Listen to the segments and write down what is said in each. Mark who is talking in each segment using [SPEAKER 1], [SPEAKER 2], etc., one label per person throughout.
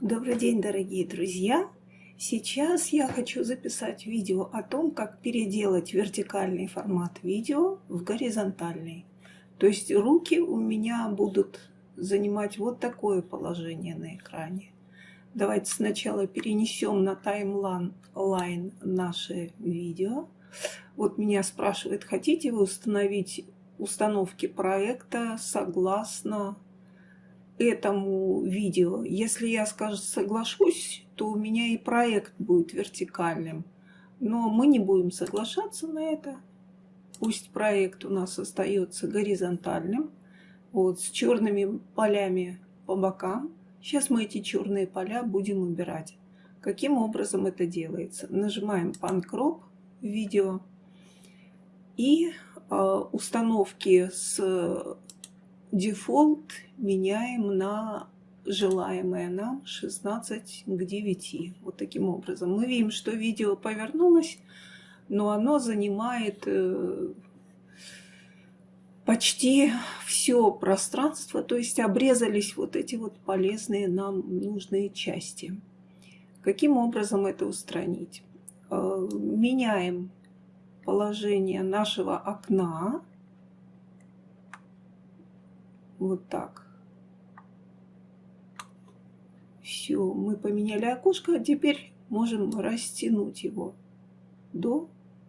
[SPEAKER 1] Добрый день, дорогие друзья! Сейчас я хочу записать видео о том, как переделать вертикальный формат видео в горизонтальный. То есть руки у меня будут занимать вот такое положение на экране. Давайте сначала перенесем на таймлайн наше видео. Вот меня спрашивают, хотите вы установить установки проекта согласно этому видео. Если я, скажем, соглашусь, то у меня и проект будет вертикальным. Но мы не будем соглашаться на это. Пусть проект у нас остается горизонтальным, вот, с черными полями по бокам. Сейчас мы эти черные поля будем убирать. Каким образом это делается? Нажимаем Pancrop видео и э, установки с дефолт меняем на желаемое нам 16 к 9. Вот таким образом. Мы видим, что видео повернулось, но оно занимает э, почти все пространство, то есть обрезались вот эти вот полезные нам нужные части. Каким образом это устранить? Э, меняем положение нашего окна вот так. Все, мы поменяли окошко, а теперь можем растянуть его до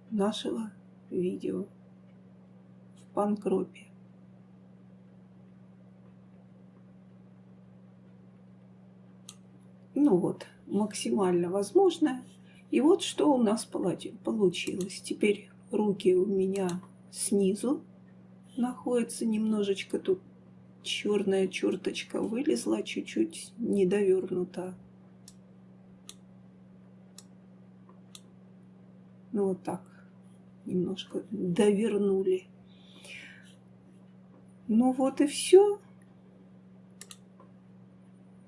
[SPEAKER 1] нашего видео в панкропе. Ну вот, максимально возможно. И вот что у нас получилось. Теперь руки у меня снизу находятся немножечко тут черная черточка вылезла, чуть-чуть недовернута. Ну вот так, немножко довернули. Ну вот и все.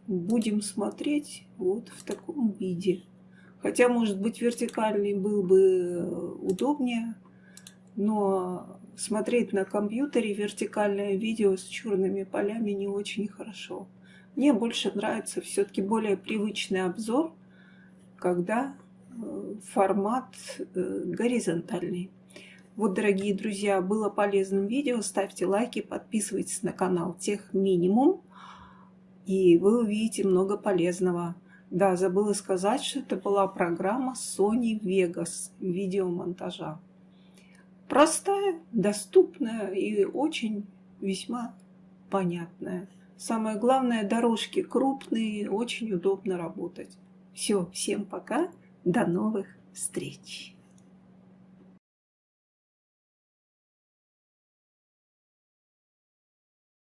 [SPEAKER 1] Будем смотреть вот в таком виде. Хотя, может быть, вертикальный был бы удобнее, но смотреть на компьютере вертикальное видео с черными полями не очень хорошо. Мне больше нравится все-таки более привычный обзор, когда э, формат э, горизонтальный. Вот, дорогие друзья, было полезным видео. Ставьте лайки, подписывайтесь на канал Тех Минимум, и вы увидите много полезного. Да, забыла сказать, что это была программа Sony Vegas видеомонтажа простая, доступная и очень весьма понятная. Самое главное, дорожки крупные, очень удобно работать. Все, всем пока, до новых встреч!